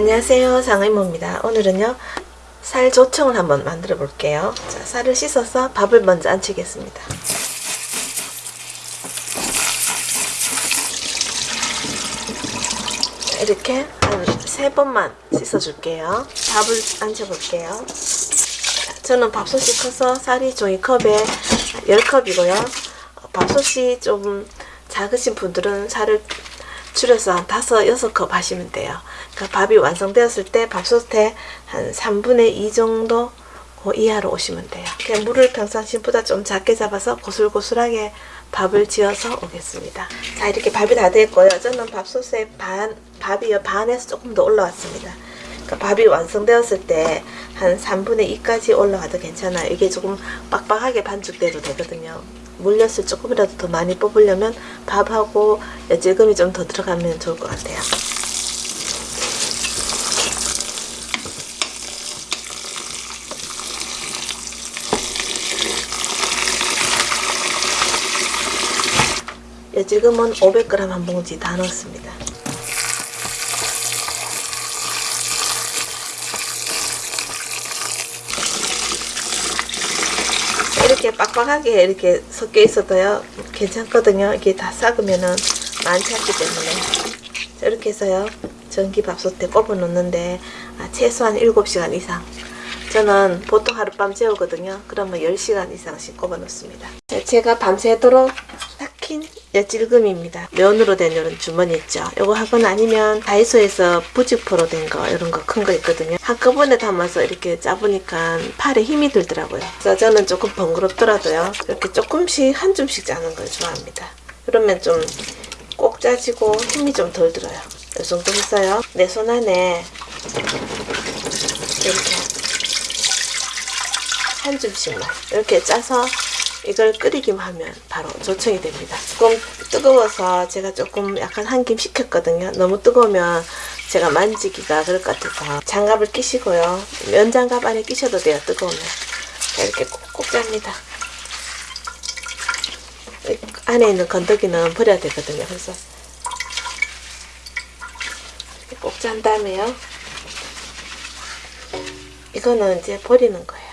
안녕하세요. 장의모입니다. 오늘은요 살 조청을 한번 만들어 볼게요. 자, 쌀을 씻어서 밥을 먼저 안치겠습니다. 자, 이렇게 한 세 번만 씻어 줄게요. 밥을 안쳐 볼게요. 저는 밥솥이 커서 쌀이 종이컵에 10컵이고요. 밥솥이 좀 작으신 분들은 쌀을 줄여서 한 다섯, 여섯 컵 하시면 돼요. 그 밥이 완성되었을 때 밥솥에 한 3분의 2 정도 그 이하로 오시면 돼요. 그냥 물을 평상시보다 좀 작게 잡아서 고슬고슬하게 밥을 지어서 오겠습니다. 자 이렇게 밥이 다 됐고요. 저는 밥솥에 반, 밥이 반에서 조금 더 올라왔습니다. 그 밥이 완성되었을 때 한 3분의 2까지 올라와도 괜찮아요. 이게 조금 빡빡하게 반죽돼도 되거든요. 물엿을 조금이라도 더 많이 뽑으려면 밥하고 엿질금이 좀 더 들어가면 좋을 것 같아요. 엿질금은 500g 한 봉지 다 넣었습니다. 이렇게 빡빡하게 이렇게 섞여 있어도요 괜찮거든요. 이게 다 삭으면은 많지 않기 때문에. 자, 이렇게 해서요 전기밥솥에 꼽아 놓는데 아, 최소한 7시간 이상. 저는 보통 하룻밤 재우거든요. 그러면 10시간 이상씩 꼽아 놓습니다. 자, 제가 밤새도록 삭힌 엿질금입니다. 면으로 된 이런 주머니 있죠. 이거 하거나 아니면 다이소에서 부직포로 된 거 이런 거 큰 거 있거든요. 한꺼번에 담아서 이렇게 짜보니까 팔에 힘이 들더라고요. 그래서 저는 조금 번거롭더라도요. 이렇게 조금씩 한 줌씩 짜는 걸 좋아합니다. 그러면 좀 꼭 짜지고 힘이 좀 덜 들어요. 이 정도 했어요. 내 손 안에 이렇게 한 줌씩만 이렇게 짜서 이걸 끓이기만 하면 바로 조청이 됩니다. 조금 뜨거워서 제가 조금 약간 한 김 식혔거든요. 너무 뜨거우면 제가 만지기가 그럴 것 같아서 장갑을 끼시고요. 면장갑 안에 끼셔도 돼요. 뜨거우면. 자, 이렇게 꼭꼭 짭니다. 안에 있는 건더기는 버려야 되거든요. 그래서 꼭 짠 다음에요. 이거는 이제 버리는 거예요.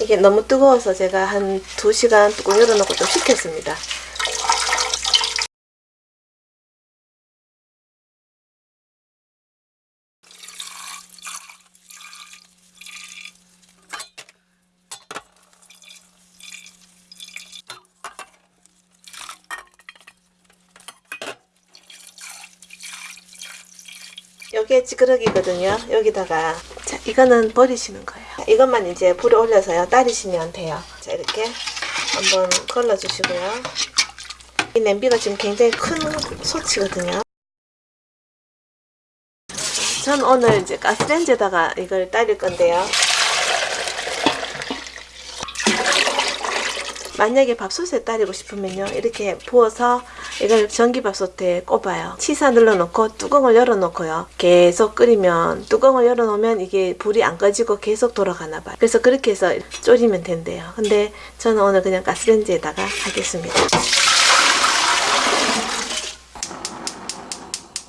이게 너무 뜨거워서 제가 한 2시간 뚜껑 열어놓고 좀 식혔습니다. 여기에 찌그러기거든요. 여기다가 자 이거는 버리시는 거예요. 이것만 이제 불에 올려서요. 따르시면 돼요. 자 이렇게 한번 걸러주시고요. 이 냄비가 지금 굉장히 큰 소치거든요. 전 오늘 이제 가스레인지에다가 이걸 따릴 건데요. 만약에 밥솥에 따리고 싶으면요 이렇게 부어서 이걸 전기밥솥에 꼽아요. 치사 눌러놓고 뚜껑을 열어놓고요. 계속 끓이면 뚜껑을 열어놓으면 이게 불이 안 꺼지고 계속 돌아가나 봐요. 그래서 그렇게 해서 졸이면 된대요. 근데 저는 오늘 그냥 가스레인지에다가 하겠습니다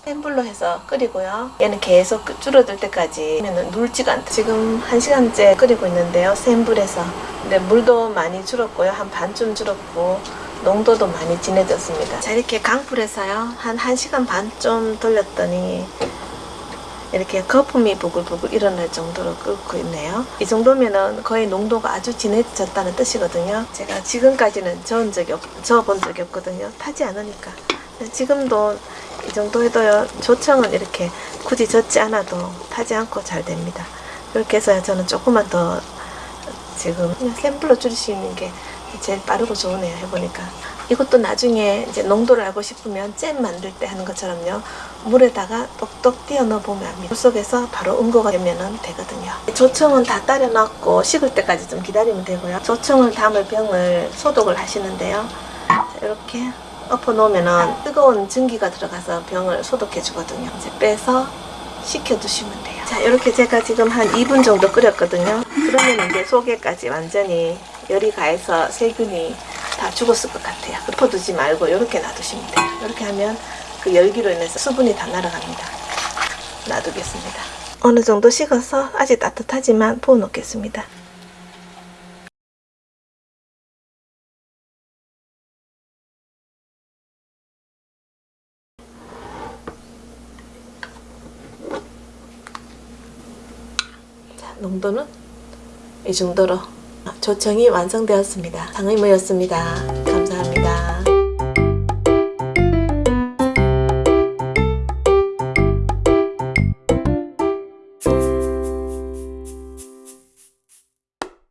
센 불로 해서 끓이고요. 얘는 계속 줄어들 때까지 눌지가 않다. 지금 1시간째 끓이고 있는데요. 센 불에서. 근데 물도 많이 줄었고요. 한 반쯤 줄었고 농도도 많이 진해졌습니다. 자 이렇게 강불에서요. 한 1시간 반 좀 돌렸더니 이렇게 거품이 부글부글 일어날 정도로 끓고 있네요. 이 정도면은 거의 농도가 아주 진해졌다는 뜻이거든요. 제가 지금까지는 저은 적이 없, 저어본 적이 없거든요. 타지 않으니까. 지금도 이 정도 해도요 조청은 이렇게 굳이 젓지 않아도 타지 않고 잘 됩니다. 이렇게 해서 저는 조금만 더 지금 센 불로 줄이시는 게 제일 빠르고 좋으네요 해보니까. 이것도 나중에 이제 농도를 알고 싶으면 잼 만들 때 하는 것처럼요. 물에다가 똑똑 띄어 넣어 보면 합니다. 물 속에서 바로 응고가 되면 되거든요. 조청은 다 따려 놨고 식을 때까지 좀 기다리면 되고요. 조청을 담을 병을 소독을 하시는데요. 자, 이렇게 엎어 놓으면 뜨거운 전기가 들어가서 병을 소독해 주거든요 이제 빼서 식혀 두시면 돼요 자 이렇게 제가 지금 한 2분 정도 끓였거든요 그러면 이제 속에까지 완전히 열이 가해서 세균이 다 죽었을 것 같아요. 덮어두지 말고 이렇게 놔두시면 돼요. 이렇게 하면 그 열기로 인해서 수분이 다 날아갑니다. 놔두겠습니다. 어느 정도 식어서 아직 따뜻하지만 부어 놓겠습니다. 농도는 이 정도로 조청이 완성되었습니다. 감사합니다.